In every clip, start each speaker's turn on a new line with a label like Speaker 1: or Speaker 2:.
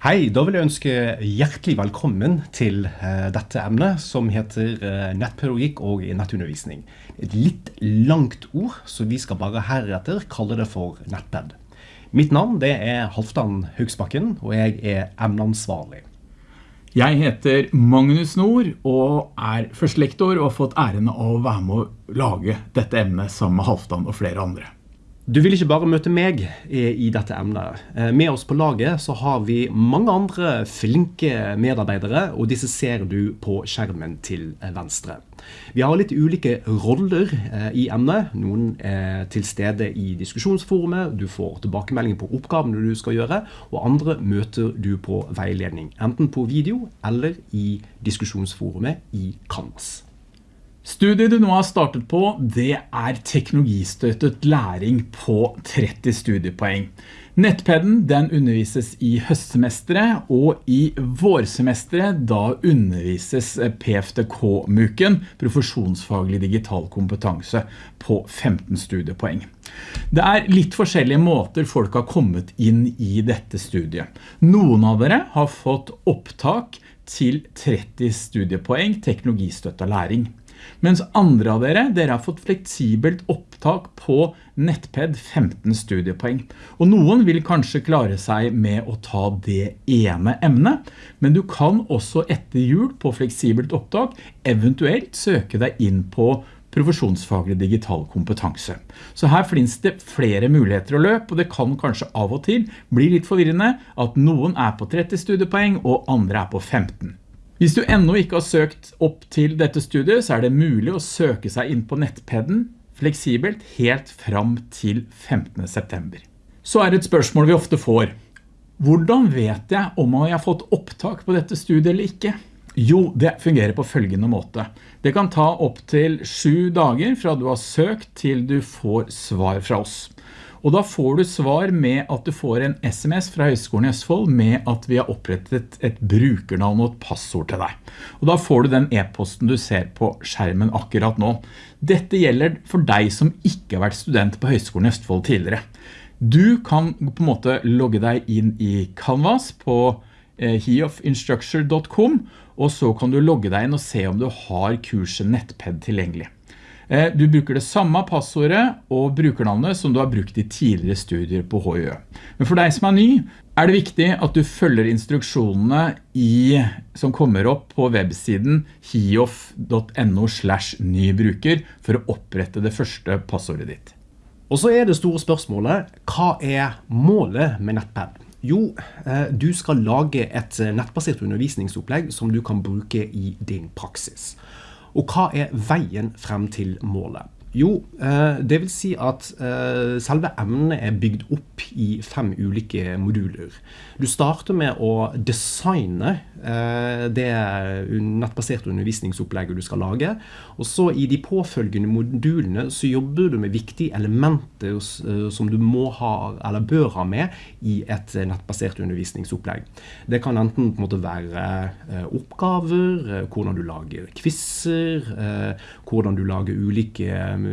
Speaker 1: Hei, da vil jeg ønske hjertelig velkommen til uh, dette emnet som heter uh, nettpedagogikk og nettundervisning. Et litt langt ord, så vi skal bare heretter kalle det for nettped. Mitt navn det er Halvdan Haugsbakken, og jeg er emneansvarlig.
Speaker 2: Jeg heter Magnus Nord og er førstelektor og har fått æren av å være med å lage dette emnet sammen med Halvdan og flere andre.
Speaker 1: Du vil ikke bare møte meg i dette emnet. Eh, med oss på laget så har vi mange andre flinke medarbeidere, og disse ser du på skjermen til venstre. Vi har litt ulike roller eh, i emnet. Noen er til stede i diskusjonsforumet, du får tilbakemelding på oppgavene du skal gjøre, og andre møter du på veiledning, enten på video eller i diskusjonsforumet i Canvas.
Speaker 2: Studiet du nå har startet på, det er teknologistøttet læring på 30 studiepoeng. Nettpedden den undervises i høstsemesteret, og i vårsemesteret da undervises PFDK-muken, profesjonsfaglig digital kompetanse, på 15 studiepoeng. Det er litt forskjellige måter folk har kommet inn i dette studiet. Noen av dere har fått opptak til 30 studiepoeng teknologistøttet læring. Mens andre av dere, dere har fått fleksibelt opptak på nettped 15 studiepoeng. Og noen vil kanskje klare seg med å ta det ene emnet, men du kan også etter jul på fleksibelt opptak eventuelt søke deg inn på profesjonsfaglig digital kompetanse. Så her finnes det flere muligheter å løpe, og det kan kanskje av og til bli litt forvirrende at noen er på 30 studiepoeng og andre er på 15. Hvis du enda ikke har søkt opp til dette studiet, så er det mulig å søke seg inn på nettpedden fleksibelt helt fram til 15. september. Så er det et spørsmål vi ofte får. Hvordan vet jeg om jeg har fått opptak på dette studiet eller ikke? Jo, det fungerer på følgende måte. Det kan ta opp til sju dager fra du har søkt til du får svar fra oss. Og da får du svar med at du får en SMS fra Høgskolen i Østfold med at vi har opprettet et brukernavn og et passord til deg. Og da får du den e-posten du ser på skjermen akkurat nå. Dette gjelder for deg som ikke har vært student på Høgskolen i Østfold tidligere. Du kan på en måte logge deg inn i Canvas på eh, heofinstructure.com og så kan du logge deg inn og se om du har kurset nettped tilgjengelig. Eh, du bruker det samme passordet og brukernavnet som du har brukt i tidligere studier på HIØ. Men for deg som er ny, er det viktig at du følger instruksjonene i, som kommer opp på websiden hiof.no slash nybruker for å opprette det første passordet ditt.
Speaker 1: Og så er det store spørsmålet, hva er målet med nettpad? Jo, eh, du skal lage et nettbasert undervisningsopplegg som du kan bruke i din praksis. Og hva er veien frem til målet? Jo, eh, det vil si at eh, selve emnet er bygd opp i fem ulike moduler. Du starter med å designe eh, det nettbaserte undervisningsopplegget du skal lage. Og så i de påfølgende modulene så jobber du med viktige elementer som du må ha eller bør ha med i et nettbasert undervisningsopplegg. Det kan enten på en måte være oppgaver, hvordan du lager quizzer, hvordan du lager ulike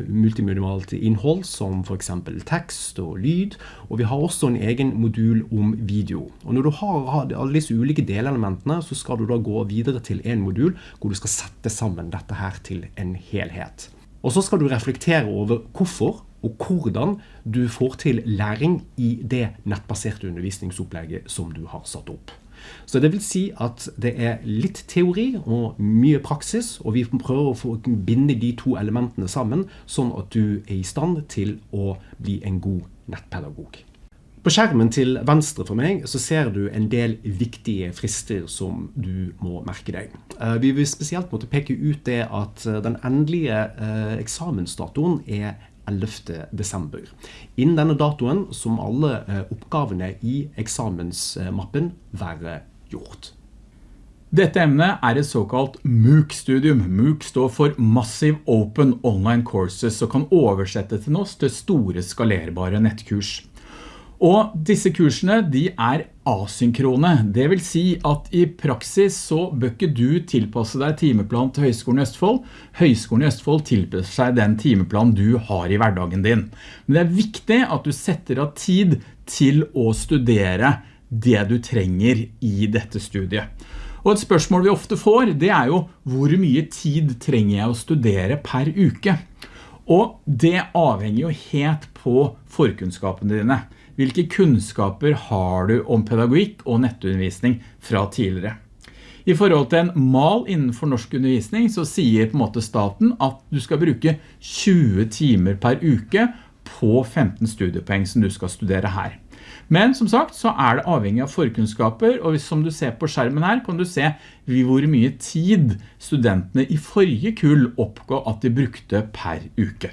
Speaker 1: multimedialt innhold, som f.eks. tekst og lyd. Og vi har også en egen modul om video. Og Når du har alle disse ulike delelementene, så skal du da gå videre til en modul hvor du skal sette sammen dette her til en helhet. Og så skal du reflektere over hvorfor og hvordan du får til læring i det nettbaserte undervisningsopplegget som du har satt opp. Så det vil si at det er litt teori og mye praksis, og vi prøver å binde de to elementene sammen, sånn at du er i stand til å bli en god nettpedagog. På skjermen til venstre for meg så ser du en del viktige frister som du må merke deg. Eh, vi vil spesielt måtte peke ut det at eh, den endelige eh, eksamensdatoen er 11. desember. Innen denne datoen som alle oppgavene i eksamensmappen være gjort.
Speaker 2: Dette emnet er et såkalt MOOC-studium. MOOC står for Massive Open Online Courses og kan oversette til oss til store skalerbare nettkurs. Og disse kursene de er asynkrone. Det vil si at i praksis så bør ikke du tilpasse deg timeplan til Høgskolen i Østfold. Høgskolen i Østfold tilpasser seg den timeplan du har i hverdagen din. Men det er viktig at du setter av tid til å studere det du trenger i dette studiet. Og et spørsmål vi ofte får, det er jo hvor mye tid trenger jeg å studere per uke? Og det avhenger jo helt på forkunnskapene dine. Hvilke kunnskaper har du om pedagogikk og nettundervisning fra tidligere? I forhold til en mal innenfor norsk undervisning så sier på en måte staten at du skal bruke 20 timer per uke på 15 studiepoeng som du skal studere her. Men som sagt så er det avhengig av forkunnskaper, og som du ser på skjermen her kan du se hvor mye tid studentene i forrige kull oppgå at de brukte per uke.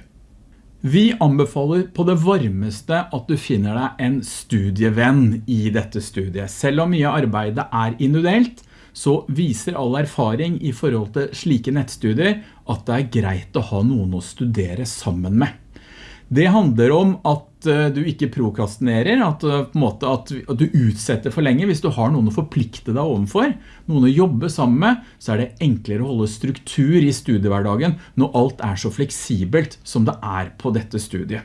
Speaker 2: Vi anbefaler på det varmeste at du finner deg en studievenn i dette studiet. Selv om mye arbeidet er individuelt, så viser all erfaring i forhold til slike nettstudier at det er greit å ha noen å studere sammen med. Det handler om at eh, du ikke prokrastinerer, at, eh, at, at, du utsetter for lenge. Hvis du har noen å forplikte deg overfor, noen å jobbe sammen med, så er det enklere å holde struktur i studiehverdagen når alt er så fleksibelt som det er på dette studiet.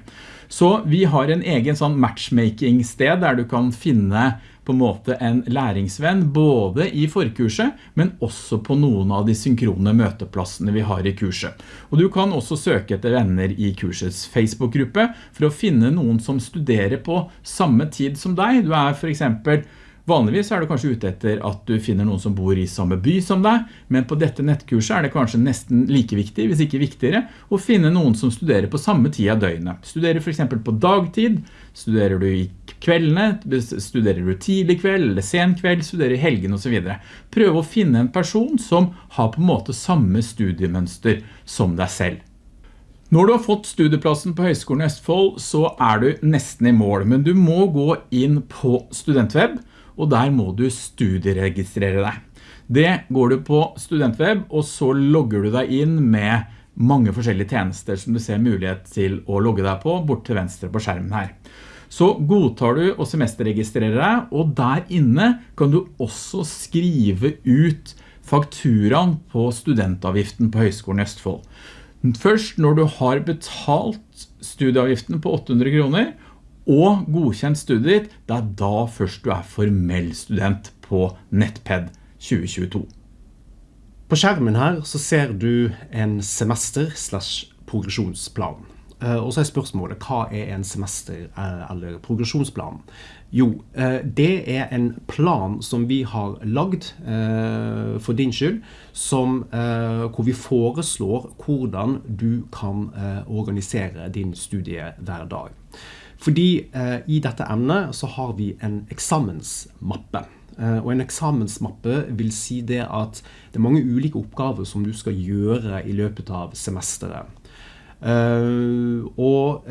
Speaker 2: Så vi har en egen sånn matchmaking sted der du kan finne på en måte en læringsvenn både i forkurset, men også på noen av de synkrone møteplassene vi har i kurset. Og du kan også søke etter venner i kursets Facebook-gruppe for å finne noen som studerer på samme tid som deg. Du er for eksempel Vanligvis er du kanskje ute etter at du finner noen som bor i samme by som deg, men på dette nettkurset er det kanskje nesten like viktig, hvis ikke viktigere, å finne noen som studerer på samme tid av døgnet. Studerer for eksempel på dagtid, studerer du i kveldene, studerer du tidlig kveld eller sen kveld, studerer i helgen og så videre. Prøv å finne en person som har på en måte samme studiemønster som deg selv. Når du har fått studieplassen på Høgskolen i Østfold, så er du nesten i mål, men du må gå inn på Studentweb, og der må du studieregistrere deg. Det går du på Studentweb, og så logger du deg inn med mange forskjellige tjenester som du ser mulighet til å logge deg på, bort til venstre på skjermen her. Så godtar du å semesterregistrere deg, og der inne kan du også skrive ut fakturaen på studentavgiften på Høgskolen i Østfold. Først når du har betalt studieavgiften på 800 kroner, og godkjent studiet ditt, det er da først du er formell student på NetPed 2022.
Speaker 1: På skjermen her så ser du en semester slash progresjonsplan. Eh, og så er spørsmålet, hva er en semester eh, eller progresjonsplan? Jo, eh, det er en plan som vi har lagd for din skyld, som, hvor vi foreslår hvordan du kan organisere din studie hver dag. Fordi eh, i dette emnet så har vi en eksamensmappe. Eh, og en eksamensmappe vil si det at det er mange ulike oppgaver som du skal gjøre i løpet av semesteret. Uh, og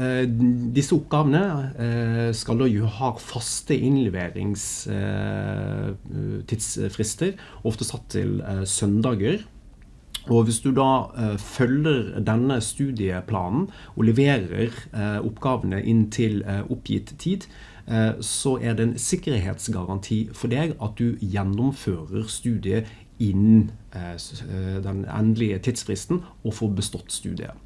Speaker 1: disse oppgavene skal da jo ha faste innleveringstidsfrister, ofte satt til søndager. Og hvis du da eh, følger denne studieplanen og leverer eh, oppgavene inn til eh, oppgitt tid, så er det en sikkerhetsgaranti for deg at du gjennomfører studiet innen den endelige tidsfristen og får bestått studiet.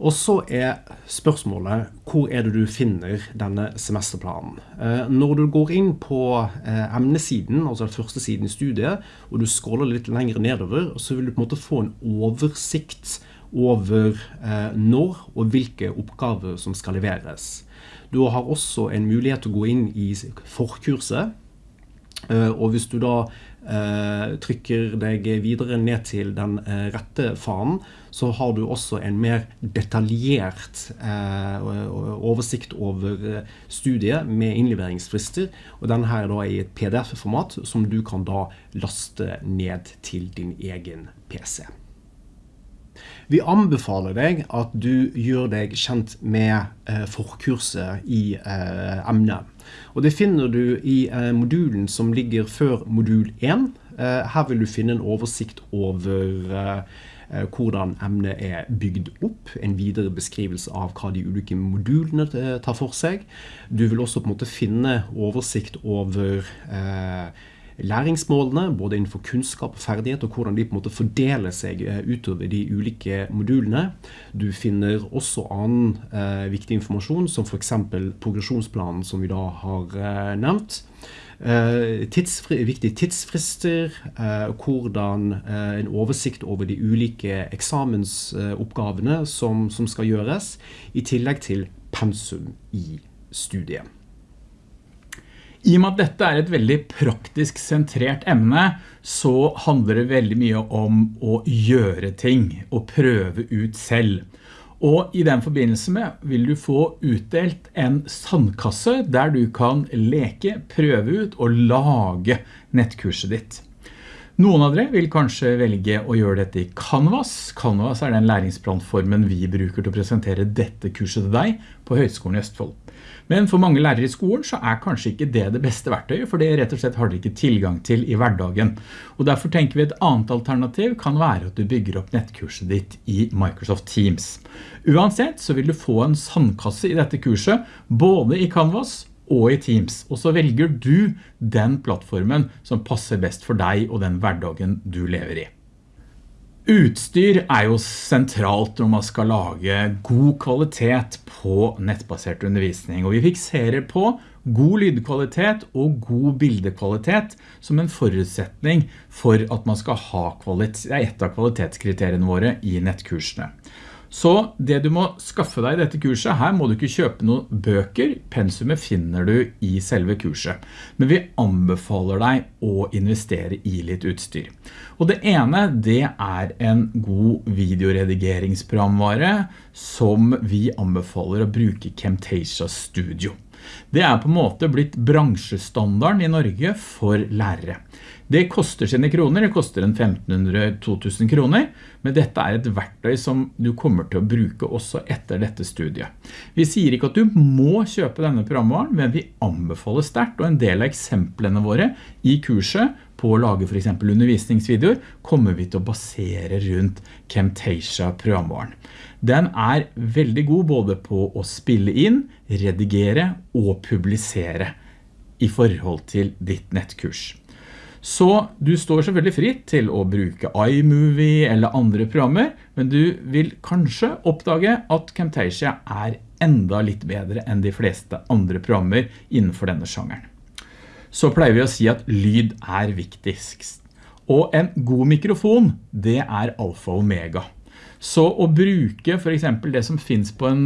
Speaker 1: Og så er spørsmålet hvor er det du finner denne semesterplanen. Eh, når du går inn på eh, emnesiden, altså den første siden i studiet, og du scroller litt lenger nedover, så vil du på en måte få en oversikt over eh, når og hvilke oppgaver som skal leveres. Du har også en mulighet til å gå inn i forkurset, og hvis du da trykker deg videre ned til den eh, rette fanen, så har du også en mer detaljert eh, oversikt over studiet med innleveringsfrister. Og denne her er da i et pdf-format som du kan da laste ned til din egen PC. Vi anbefaler deg at du gjør deg kjent med eh, forkurset i eh, emnet. Og det finner du i eh, modulen som ligger før modul 1. Eh, her vil du finne en oversikt over eh, eh, hvordan emnet er bygd opp, en videre beskrivelse av hva de ulike modulene tar for seg. Du vil også på en måte finne oversikt over læringsmålene, både innenfor kunnskap og ferdighet, og hvordan de på en måte fordeler seg eh, utover de ulike modulene. Du finner også annen eh, viktig informasjon, som f.eks. progresjonsplanen som vi da har eh, nevnt. Eh, tidsfri, viktige tidsfrister, eh, hvordan en oversikt over de ulike eksamensoppgavene som, som skal gjøres, i tillegg til pensum i studiet.
Speaker 2: I og med at dette er et veldig praktisk sentrert emne, så handler det veldig mye om å gjøre ting og prøve ut selv. Og i den forbindelse med vil du få utdelt en sandkasse der du kan leke, prøve ut og lage nettkurset ditt. Noen av dere vil kanskje velge å gjøre dette i Canvas. Canvas er den læringsplanformen vi bruker til å presentere dette kurset til deg på Høgskolen i Østfold. Men for mange lærere i skolen så er kanskje ikke det det beste verktøyet, for det rett og slett har de ikke tilgang til i hverdagen. Og derfor tenker vi et annet alternativ kan være at du bygger opp nettkurset ditt i Microsoft Teams. Uansett så vil du få en sandkasse i dette kurset, både i Canvas og i Teams. Og så velger du den plattformen som passer best for deg og den hverdagen du lever i. Utstyr er jo sentralt når man skal lage god kvalitet på nettbasert undervisning, og vi fikserer på god lydkvalitet og god bildekvalitet som en forutsetning for at man skal ha kvalitet, et av kvalitetskriteriene våre i nettkursene. Så det du må skaffe deg i dette kurset, her må du ikke kjøpe noen bøker, pensumet finner du i selve kurset. Men vi anbefaler deg å investere i litt utstyr. Og det ene, det er en god videoredigeringsprogramvare som vi anbefaler å bruke Camtasia Studio. Det er på en måte blitt bransjestandarden i Norge for lærere. Det koster sine kroner, det koster en 1500-2000 kroner, men dette er et verktøy som du kommer til å bruke også etter dette studiet. Vi sier ikke at du må kjøpe denne programvaren, men vi anbefaler sterkt, og en del av eksemplene våre i kurset på å lage for eksempel undervisningsvideoer, kommer vi til å basere rundt Camtasia programvaren. Den er veldig god både på å spille inn, redigere og publisere i forhold til ditt nettkurs. Så du står selvfølgelig fritt til å bruke iMovie eller andre programmer, men du vil kanskje oppdage at Camtasia er enda litt bedre enn de fleste andre programmer innenfor denne sjangeren. Så pleier vi å si at lyd er viktigst. Og en god mikrofon, det er alfa og omega. Så å bruke for eksempel det som finnes på en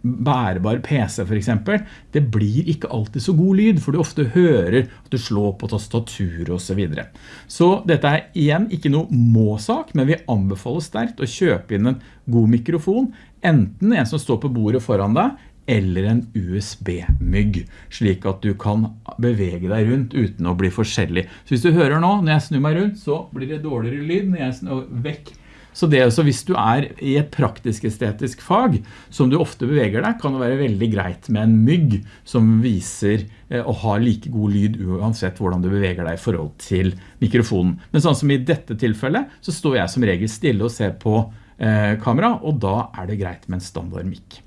Speaker 2: bærbar PC for eksempel, det blir ikke alltid så god lyd, for du ofte hører at du slår på tastatur og så videre. Så dette er igjen ikke noe må-sak, men vi anbefaler sterkt å kjøpe inn en god mikrofon, enten en som står på bordet foran deg, eller en USB-mygg, slik at du kan bevege deg rundt uten å bli forskjellig. Så hvis du hører nå, når jeg snur meg rundt, så blir det dårligere lyd når jeg snur vekk så det også, hvis du er i et praktisk-estetisk fag, som du ofte beveger deg, kan det være veldig greit med en mygg som viser eh, å ha like god lyd uansett hvordan du beveger deg i forhold til mikrofonen. Men sånn som i dette tilfellet, så står jeg som regel stille og ser på eh, kamera, og da er det greit med en standard mikk.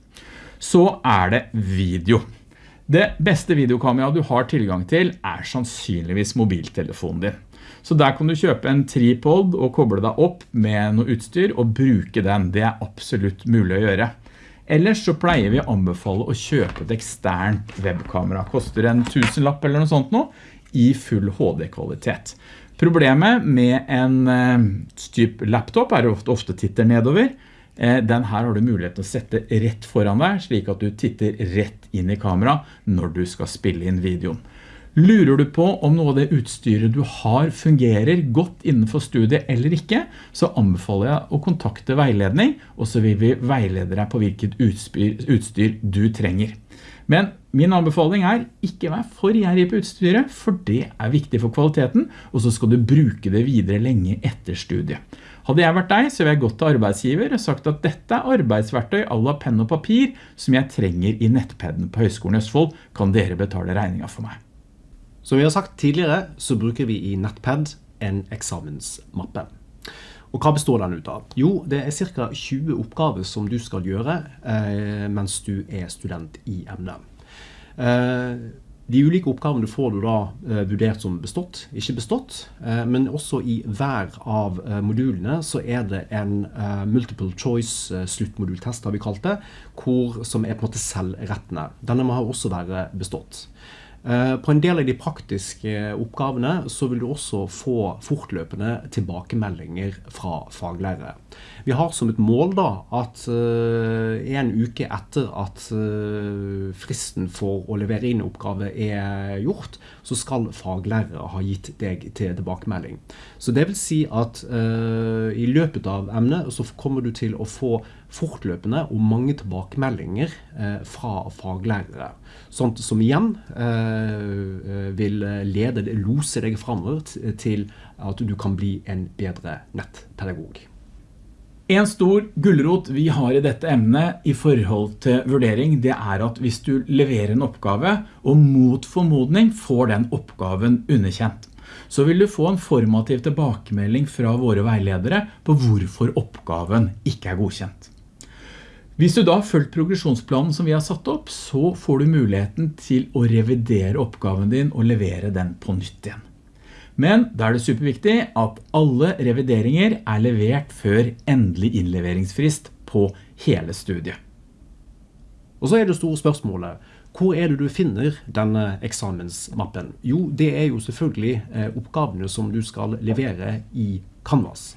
Speaker 2: Så er det video. Det beste videokamera du har tilgang til er sannsynligvis mobiltelefonen din. Så der kan du kjøpe en tripod og koble deg opp med noe utstyr og bruke den. Det er absolutt mulig å gjøre. Ellers så pleier vi å anbefale å kjøpe et eksternt webkamera. Koster en tusenlapp eller noe sånt nå i full HD-kvalitet. Problemet med en uh, typ laptop er ofte, ofte titter nedover. Uh, den her har du mulighet til å sette rett foran deg, slik at du titter rett inn i kamera når du skal spille inn videoen. Lurer du på om noe av det utstyret du har fungerer godt innenfor studiet eller ikke, så anbefaler jeg å kontakte veiledning, og så vil vi veilede deg på hvilket utstyr, utstyr du trenger. Men min anbefaling er ikke vær for gjerrig på utstyret, for det er viktig for kvaliteten, og så skal du bruke det videre lenge etter studiet. Hadde jeg vært deg, så ville jeg gått til arbeidsgiver og sagt at dette er arbeidsverktøy alla penn og papir som jeg trenger i nettpadden på Høgskolen Østfold. Kan dere betale regninga for meg?
Speaker 1: Som vi har sagt tidligere, så bruker vi i Nettpad en eksamensmappe. Og hva består den ut av? Jo, det er ca. 20 oppgaver som du skal gjøre eh, mens du er student i emnet. Eh, De ulike oppgavene får du da eh, vurdert som bestått, ikke bestått. Eh, men også i hver av eh, modulene så er det en eh, multiple choice sluttmodultest, har vi kalt det, hvor, som er på en måte selvrettende. Denne må også være bestått. Eh, På en del av de praktiske oppgavene så vil du også få fortløpende tilbakemeldinger fra faglærere. Vi har som et mål da at eh, en uke etter at eh, fristen for å levere inn oppgave er gjort, så skal faglærere ha gitt deg til tilbakemelding. Så det vil si at eh, i løpet av emnet så kommer du til å få fortløpende og mange tilbakemeldinger eh, fra faglærere. Sånt som igjen eh, vil lede, lose deg framover til at du kan bli en bedre nettpedagog.
Speaker 2: En stor gulrot vi har i dette emnet i forhold til vurdering, det er at hvis du leverer en oppgave, og mot formodning får den oppgaven underkjent, så vil du få en formativ tilbakemelding fra våre veiledere på hvorfor oppgaven ikke er godkjent. Hvis du da har fulgt progresjonsplanen som vi har satt opp, så får du muligheten til å revidere oppgaven din og levere den på nytt igjen. Men da er det superviktig at alle revideringer er levert før endelig innleveringsfrist på hele studiet.
Speaker 1: Og så er det store spørsmålet, hvor er det du finner denne eksamensmappen? Jo, det er jo selvfølgelig eh, oppgavene som du skal levere i Canvas.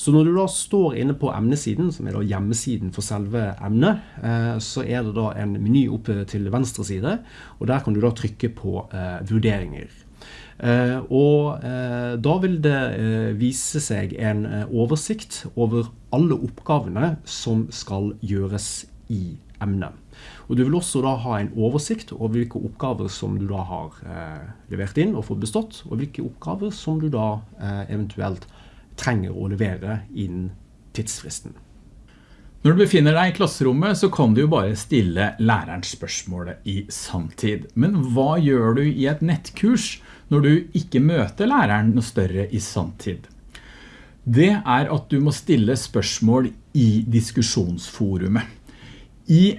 Speaker 1: Så når du da står inne på emnesiden, som er da hjemmesiden for selve emnet, eh, så er det da en meny oppe til venstre side, og der kan du da trykke på eh, vurderinger. Eh, og eh, da vil det eh, vise seg en eh, oversikt over alle oppgavene som skal gjøres i emnet. Og du vil også da ha en oversikt over hvilke oppgaver som du da har eh, levert inn og fått bestått, og hvilke oppgaver som du da eh, eventuelt trenger å levere innen tidsfristen.
Speaker 2: Når du befinner deg i klasserommet, så kan du jo bare stille læreren spørsmålet i samtid. Men hva gjør du i et nettkurs når du ikke møter læreren noe større i samtid? Det er at du må stille spørsmål i diskusjonsforumet. I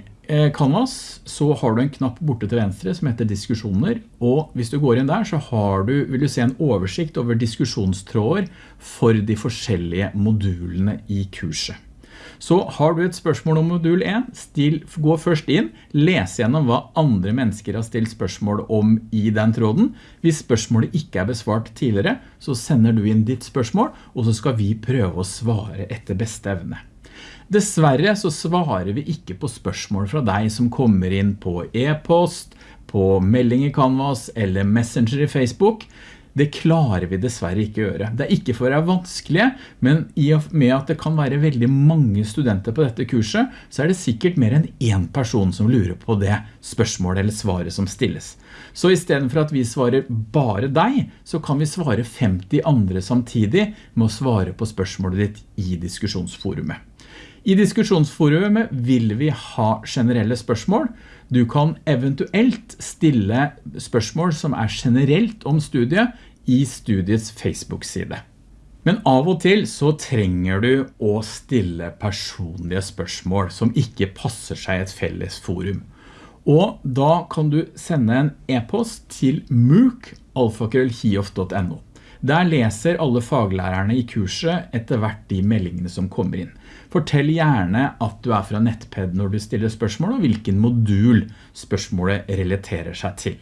Speaker 2: Canvas så har du en knapp borte til venstre som heter diskusjoner, og hvis du går inn der så har du, vil du se en oversikt over diskusjonstråder for de forskjellige modulene i kurset. Så har du et spørsmål om modul 1, still, gå først inn, les gjennom hva andre mennesker har stilt spørsmål om i den tråden. Hvis spørsmålet ikke er besvart tidligere, så sender du inn ditt spørsmål, og så skal vi prøve å svare etter beste evne. Dessverre så svarer vi ikke på spørsmål fra deg som kommer inn på e-post, på melding i Canvas eller Messenger i Facebook. Det klarer vi dessverre ikke å gjøre. Det er ikke for å være vanskelige, men i og med at det kan være veldig mange studenter på dette kurset, så er det sikkert mer enn en person som lurer på det spørsmålet eller svaret som stilles. Så i stedet for at vi svarer bare deg, så kan vi svare 50 andre samtidig med å svare på spørsmålet ditt i diskusjonsforumet. I diskusjonsforumet vil vi ha generelle spørsmål. Du kan eventuelt stille spørsmål som er generelt om studiet i studiets Facebook-side. Men av og til så trenger du å stille personlige spørsmål som ikke passer seg et felles forum. Og da kan du sende en e-post til mook.alfakrøllhiof.no. Der leser alle faglærerne i kurset etter hvert de meldingene som kommer inn. Fortell gjerne at du er fra Nettped når du stiller spørsmål, og hvilken modul spørsmålet relaterer seg til.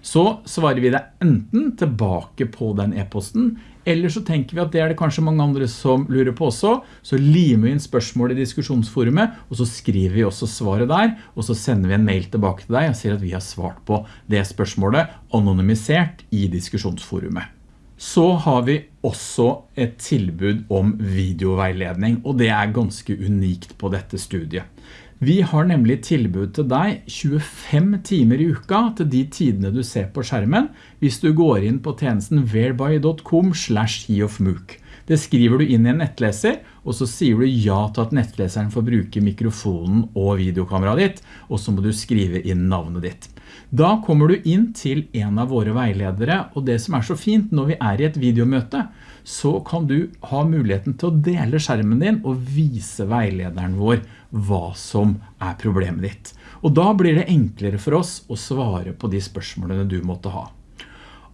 Speaker 2: Så svarer vi deg enten tilbake på den e-posten, eller så tenker vi at det er det kanskje mange andre som lurer på også, så limer vi inn spørsmålet i diskusjonsforumet, og så skriver vi også svaret der, og så sender vi en mail tilbake til deg og sier at vi har svart på det spørsmålet anonymisert i diskusjonsforumet. Så har vi også et tilbud om videoveiledning, og det er ganske unikt på dette studiet. Vi har nemlig tilbud til deg 25 timer i uka til de tidene du ser på skjermen, hvis du går inn på tjenesten whereby.com slash heofmook. Det skriver du inn i en nettleser, og så sier du ja til at nettleseren får bruke mikrofonen og videokameraet ditt, og så må du skrive inn navnet ditt. Da kommer du inn til en av våre veiledere, og det som er så fint når vi er i et videomøte, så kan du ha muligheten til å dele skjermen din og vise veilederen vår hva som er problemet ditt. Og da blir det enklere for oss å svare på de spørsmålene du måtte ha.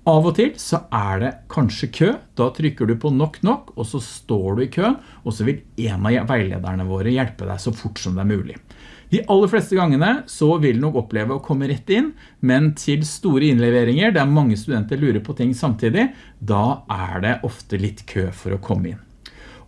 Speaker 2: Av og til så er det kanskje kø, da trykker du på nok nok, og så står du i køen, og så vil en av veilederne våre hjelpe deg så fort som det er mulig. De aller fleste gangene så vil nok oppleve å komme rett inn, men til store innleveringer, der mange studenter lurer på ting samtidig, da er det ofte litt kø for å komme inn.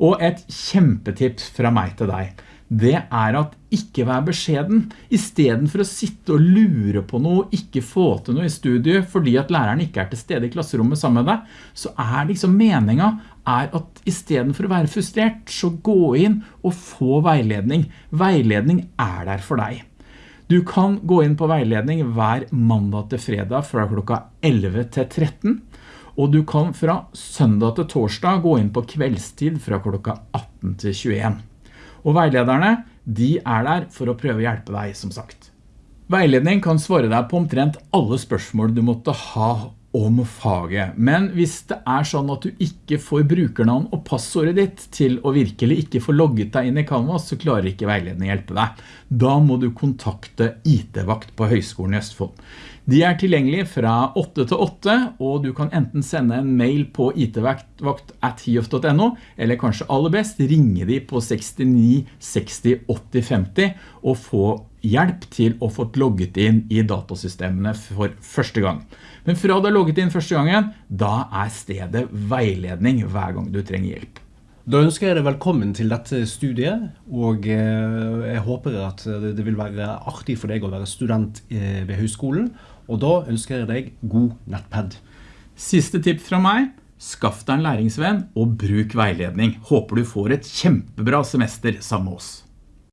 Speaker 2: Og et kjempetips fra meg til deg, det er at ikke vær beskjeden. I stedet for å sitte og lure på noe, ikke få til noe i studiet, fordi at læreren ikke er til stede i klasserommet sammen med deg, så er liksom meningen er at i stedet for å være frustrert, så gå inn og få veiledning. Veiledning er der for deg. Du kan gå inn på veiledning hver mandag til fredag fra klokka 11 til 13, og du kan fra søndag til torsdag gå inn på kveldstid fra klokka 18 til 21. Og veilederne, de er der for å prøve å hjelpe deg, som sagt. Veiledning kan svare deg på omtrent alle spørsmål du måtte ha om faget. Men hvis det er sånn at du ikke får brukernavn og passordet ditt til å virkelig ikke få logget deg inn i Canvas, så klarer ikke veiledning hjelpe deg. Da må du kontakte IT-vakt på Høgskolen i Østfold. De er tilgjengelige fra 8 til 8, og du kan enten sende en mail på itvakt at hiof.no, eller kanskje aller best ringe de på 69 60 80 50 og få hjelp til å få logget inn i datasystemene for første gang. Men fra du har logget inn første gangen, da er stedet veiledning hver gang du trenger hjelp.
Speaker 1: Da ønsker jeg deg velkommen til dette studiet, og eh, jeg håper at det vil være artig for deg å være student eh, ved høyskolen, og da ønsker jeg deg god nettpad.
Speaker 2: Siste tips fra meg, skaff deg en læringsvenn og bruk veiledning. Håper du får et kjempebra semester sammen med oss.